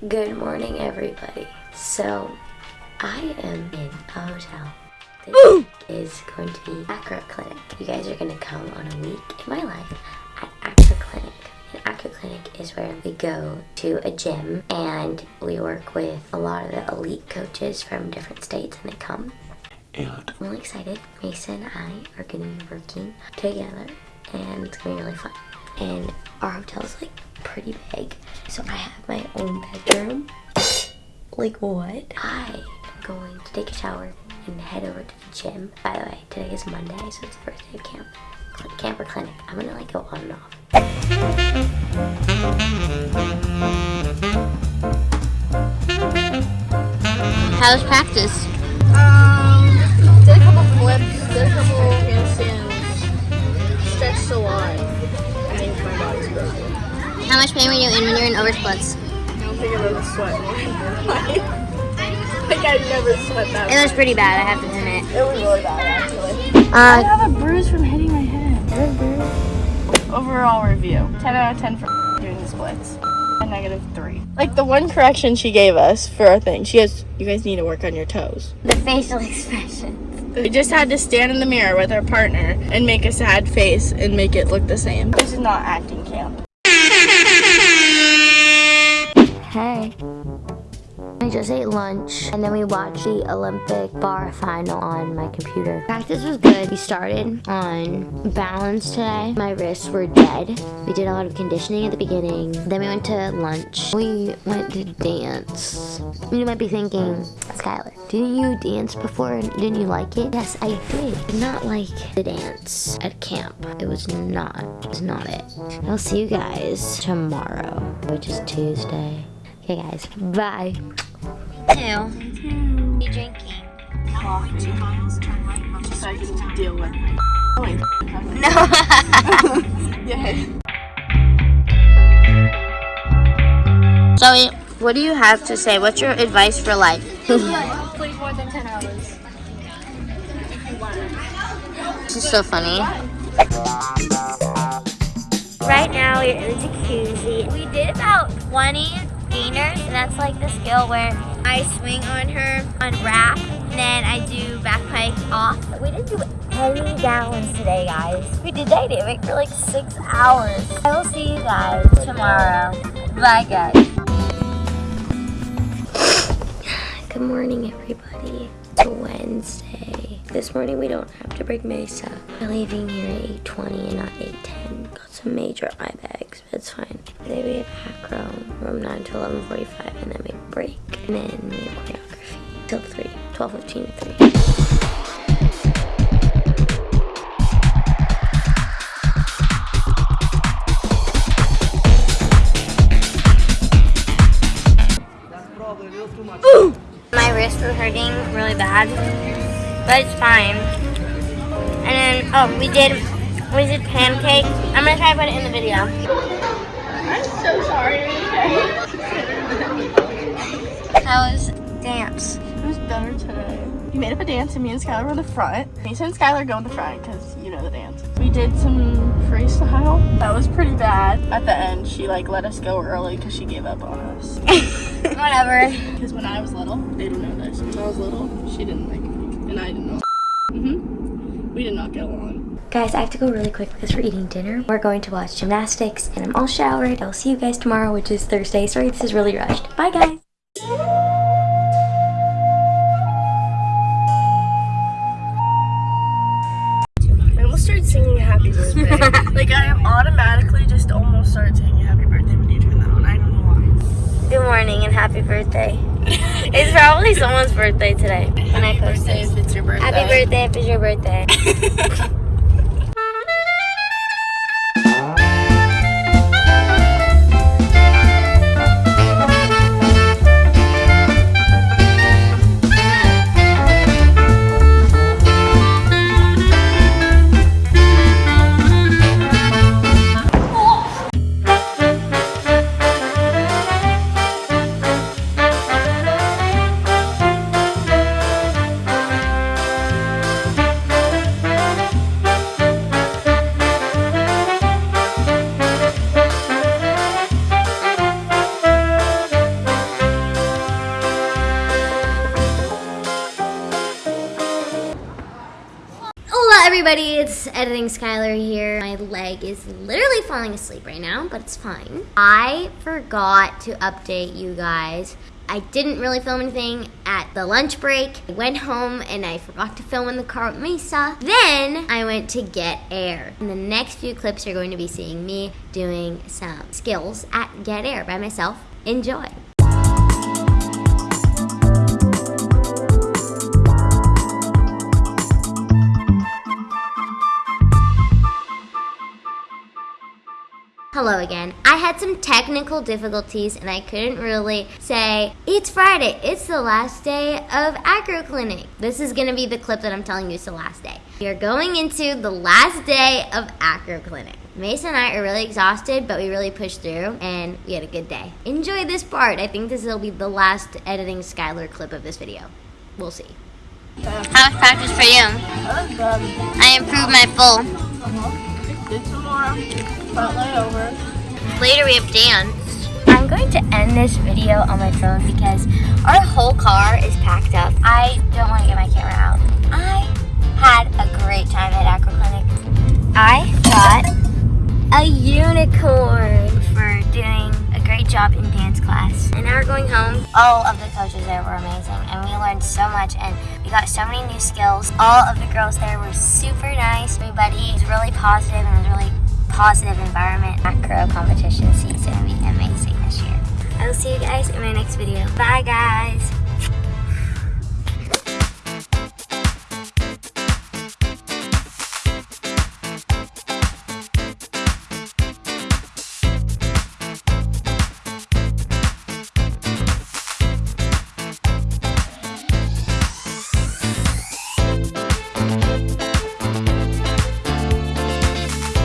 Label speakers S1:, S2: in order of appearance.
S1: Good morning, everybody. So, I am in a hotel. This is going to be Acro Clinic. You guys are going to come on a week in my life at Acro Clinic. And Acro Clinic is where we go to a gym and we work with a lot of the elite coaches from different states and they come. And I'm really excited. Mason and I are going to be working together and it's going to be really fun. And our hotel is like pretty big. So I have my own bedroom. Like what? I am going to take a shower and head over to the gym. By the way, today is Monday, so it's the first day of camp. Camper clinic. I'm gonna like go on and off.
S2: How was practice?
S3: Um, did a couple flips, did a couple handstands, stretched a lot. I think my body's broken.
S2: How much pain were you in when you were in over splits?
S3: I don't think I've ever sweat more in my life. Like I've never sweat that
S2: It was pretty bad, I have to admit.
S3: It was really bad actually. I
S2: Uh,
S3: have a bruise from hitting my head. Overall review. 10 out of 10 for doing the splits. A negative 3. Like the one correction she gave us for our thing, she goes, you guys need to work on your toes.
S2: the facial expression.
S3: We just had to stand in the mirror with our partner and make a sad face and make it look the same. This is not acting camp.
S1: Hey. I just ate lunch and then we watched the Olympic bar final on my computer. Practice was good. We started on balance today. My wrists were dead. We did a lot of conditioning at the beginning. Then we went to lunch. We went to dance. You might be thinking, Skylar, didn't you dance before? And didn't you like it? Yes, I did. Did Not like the dance at camp. It was not. It was not it. I'll see you guys tomorrow, which is Tuesday. Okay guys, bye.
S2: Two. You drinking?
S3: Coffee. So I can deal with it.
S2: No.
S3: Yeah.
S2: Zoe, what do you have to say? What's your advice for life?
S3: Sleep more than 10 hours.
S2: This is so funny.
S1: Right now we're in the jacuzzi. We did about 20 gainers, and that's like the skill where I swing on her on wrap, and then I do back pike off. We didn't do any gallons today, guys. We did dynamic for like six hours. I will see you guys tomorrow. Bye, guys. Good morning, everybody. It's Wednesday. This morning we don't have to break Mesa. We're leaving here at 8.20 and not 8.10. Got some major eye bags, but it's fine. Today we have acro from 9 to 11.45 and then we break. And then we have choreography till 3, 12.15 to 3.
S2: My wrists were hurting really bad, but it's fine. And then, oh, we did, we did pancake. I'm gonna try to put it in the video.
S3: I'm so sorry.
S2: How was dance?
S3: It was better today. We made up a dance and me and Skylar were in the front. Mason and Skylar go in the front because you know the dance. We did some freestyle. That was pretty bad. At the end, she like let us go early because she gave up on us.
S2: Whatever.
S3: Because when I was little, they don't know this. When I was little, she didn't like me and I didn't know. hmm We did not get along.
S1: Guys, I have to go really quick because we're eating dinner. We're going to watch gymnastics and I'm all showered. I will see you guys tomorrow, which is Thursday. Sorry, this is really rushed. Bye, guys.
S3: I almost started singing Happy Birthday. like I automatically just almost started singing Happy Birthday when you turn that on. I don't know why.
S2: Good morning and happy birthday. It's probably someone's birthday today when I post
S3: birthday
S2: this.
S3: if it's your birthday.
S2: Happy birthday if it's your birthday.
S1: editing Skylar here. My leg is literally falling asleep right now, but it's fine. I forgot to update you guys. I didn't really film anything at the lunch break. I went home and I forgot to film in the car with Mesa. Then I went to get air. In the next few clips, you're going to be seeing me doing some skills at Get Air by myself. Enjoy. Hello again. I had some technical difficulties and I couldn't really say, it's Friday, it's the last day of Acro Clinic. This is gonna be the clip that I'm telling you is the last day. We are going into the last day of Acro Clinic. Mason and I are really exhausted, but we really pushed through and we had a good day. Enjoy this part. I think this will be the last editing Skylar clip of this video. We'll see.
S2: How was practice for you?
S3: That was good.
S2: I improved my full.
S3: Uh-huh.
S2: Later we have dance.
S1: I'm going to end this video on my phone because our whole car is packed up. I don't want to get my camera out. I had a great time at Acro Clinic. I got a unicorn for doing great job in dance class. And now we're going home. All of the coaches there were amazing and we learned so much and we got so many new skills. All of the girls there were super nice. Everybody was really positive and was really positive environment. Acro competition season will be amazing this year. I will see you guys in my next video. Bye guys.